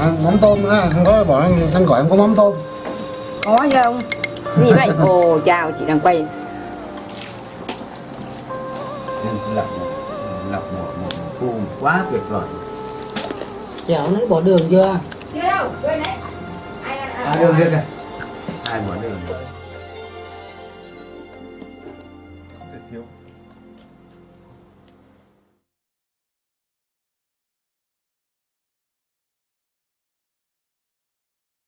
à, mắm tôm ha không có bỏ anh gọi em có mắm tôm. Có không gì vậy? Ồ chào chị đang quay. Lọc lọc một một cung quá tuyệt vời. Chảo lấy bỏ đường chưa? Chưa đâu quên đấy. Ai, ai, ai, à, đường kia kìa. Ai bỏ đường?